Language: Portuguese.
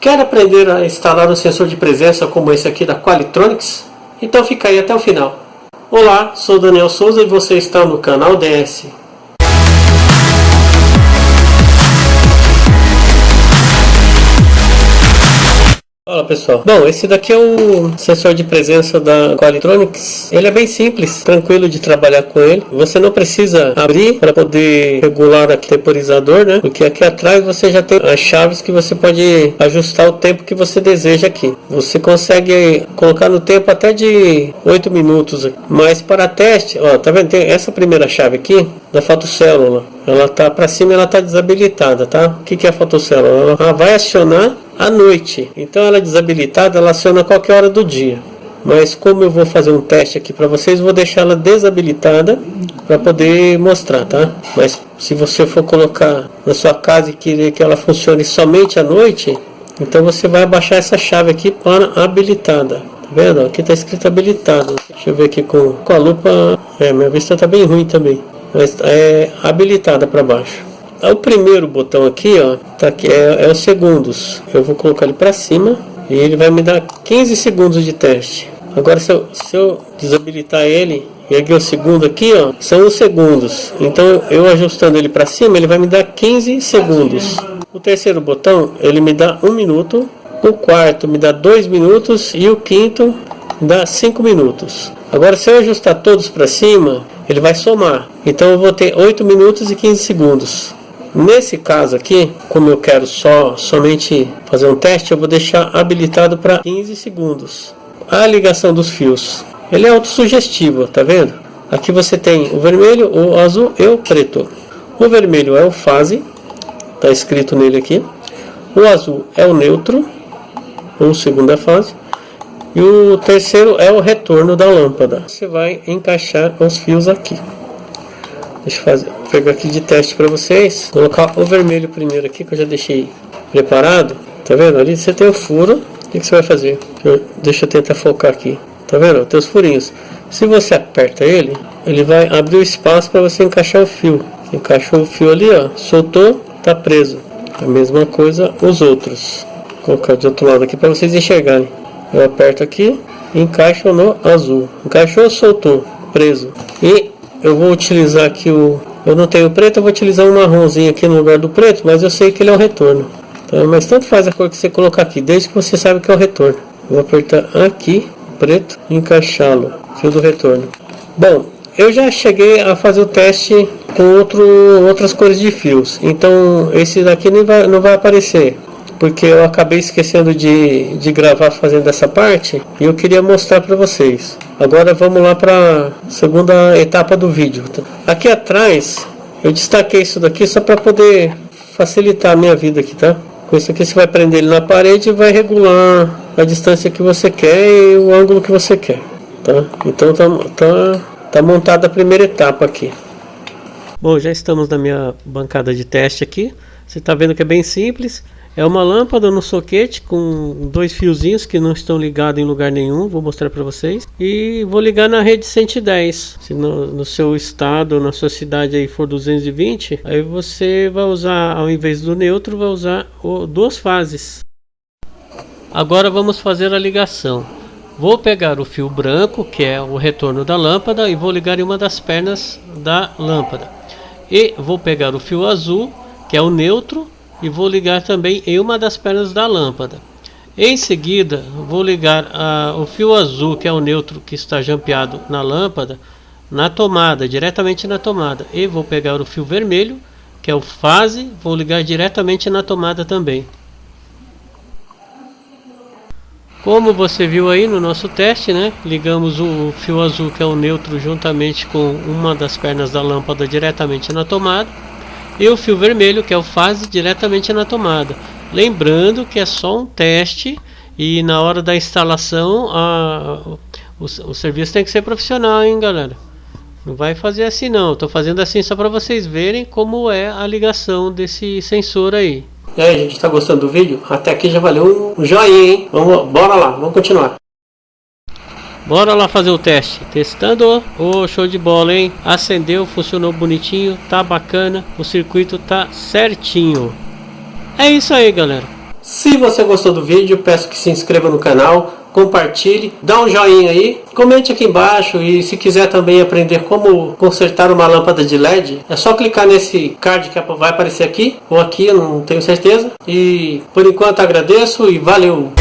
Quer aprender a instalar um sensor de presença como esse aqui da Qualitronics? Então fica aí até o final. Olá, sou Daniel Souza e você está no canal DS. Fala pessoal, bom esse daqui é o sensor de presença da Qualitronics. Ele é bem simples, tranquilo de trabalhar com ele. Você não precisa abrir para poder regular o temporizador né, porque aqui atrás você já tem as chaves que você pode ajustar o tempo que você deseja aqui. Você consegue colocar no tempo até de 8 minutos mas para teste, ó, tá vendo, tem essa primeira chave aqui da fotocélula. Ela tá para cima ela tá desabilitada tá? O que que é a fotocélula? Ela vai acionar à noite. Então ela é desabilitada, ela aciona a qualquer hora do dia. Mas como eu vou fazer um teste aqui para vocês, vou deixar ela desabilitada para poder mostrar, tá? Mas se você for colocar na sua casa e querer que ela funcione somente à noite, então você vai abaixar essa chave aqui para habilitada. Tá vendo? Aqui está escrito habilitado. Deixa eu ver aqui com, com a lupa. É, minha vista está bem ruim também. Mas é habilitada para baixo. O primeiro botão aqui, ó, tá aqui, é, é os segundos. Eu vou colocar ele para cima e ele vai me dar 15 segundos de teste. Agora se eu, se eu desabilitar ele e aqui o segundo aqui, ó, são os segundos. Então eu ajustando ele para cima, ele vai me dar 15 segundos. O terceiro botão, ele me dá um minuto. O quarto me dá dois minutos e o quinto dá 5 minutos. Agora se eu ajustar todos para cima, ele vai somar. Então eu vou ter 8 minutos e 15 segundos. Nesse caso aqui, como eu quero só somente fazer um teste, eu vou deixar habilitado para 15 segundos. A ligação dos fios, ele é autossugestivo, tá vendo? Aqui você tem o vermelho, o azul e o preto. O vermelho é o fase, tá escrito nele aqui. O azul é o neutro, ou segunda fase. E o terceiro é o retorno da lâmpada. Você vai encaixar os fios aqui. Deixa eu fazer, pegar aqui de teste para vocês. Colocar o vermelho primeiro aqui, que eu já deixei preparado. Tá vendo? Ali você tem o furo. O que, você vai fazer? Eu, deixa eu tentar focar aqui. Tá vendo? Tem os furinhos. Se você aperta ele, ele vai abrir o espaço para você encaixar o fio. Encaixou o fio ali, ó. Soltou, tá preso. A mesma coisa os outros. Vou colocar de outro lado aqui para vocês enxergarem. Eu aperto aqui, encaixo no azul. Encaixou, soltou, preso. E eu vou utilizar aqui o eu não tenho preto eu vou utilizar um marronzinho aqui no lugar do preto mas eu sei que ele é o retorno tá? mas tanto faz a cor que você colocar aqui desde que você sabe que é o retorno vou apertar aqui preto encaixá-lo fio do retorno bom eu já cheguei a fazer o teste com outro, outras cores de fios então esse daqui nem vai, não vai aparecer porque eu acabei esquecendo de, de gravar fazendo essa parte e eu queria mostrar para vocês. Agora vamos lá para a segunda etapa do vídeo. Aqui atrás eu destaquei isso daqui só para poder facilitar a minha vida aqui, tá? Com isso aqui você vai prender ele na parede e vai regular a distância que você quer e o ângulo que você quer, tá? Então tá, tá, tá montada a primeira etapa aqui. Bom, já estamos na minha bancada de teste aqui. Você está vendo que é bem simples. É uma lâmpada no soquete com dois fiozinhos que não estão ligados em lugar nenhum, vou mostrar para vocês. E vou ligar na rede 110. Se no, no seu estado, na sua cidade aí for 220, aí você vai usar, ao invés do neutro, vai usar o, duas fases. Agora vamos fazer a ligação. Vou pegar o fio branco, que é o retorno da lâmpada, e vou ligar em uma das pernas da lâmpada. E vou pegar o fio azul, que é o neutro, e vou ligar também em uma das pernas da lâmpada. Em seguida, vou ligar uh, o fio azul, que é o neutro que está jampeado na lâmpada, na tomada, diretamente na tomada. E vou pegar o fio vermelho, que é o fase, vou ligar diretamente na tomada também. Como você viu aí no nosso teste, né? Ligamos o fio azul, que é o neutro, juntamente com uma das pernas da lâmpada diretamente na tomada e o fio vermelho que é o fase diretamente na tomada. Lembrando que é só um teste e na hora da instalação a, o, o serviço tem que ser profissional hein galera? Não vai fazer assim não. Estou fazendo assim só para vocês verem como é a ligação desse sensor aí. E aí gente está gostando do vídeo? Até aqui já valeu um joinha hein? Vamos bora lá vamos continuar Bora lá fazer o teste. Testando. Oh, show de bola, hein? Acendeu, funcionou bonitinho, tá bacana. O circuito tá certinho. É isso aí, galera. Se você gostou do vídeo, peço que se inscreva no canal, compartilhe, dá um joinha aí, comente aqui embaixo e se quiser também aprender como consertar uma lâmpada de LED, é só clicar nesse card que vai aparecer aqui ou aqui, não tenho certeza. E por enquanto agradeço e valeu!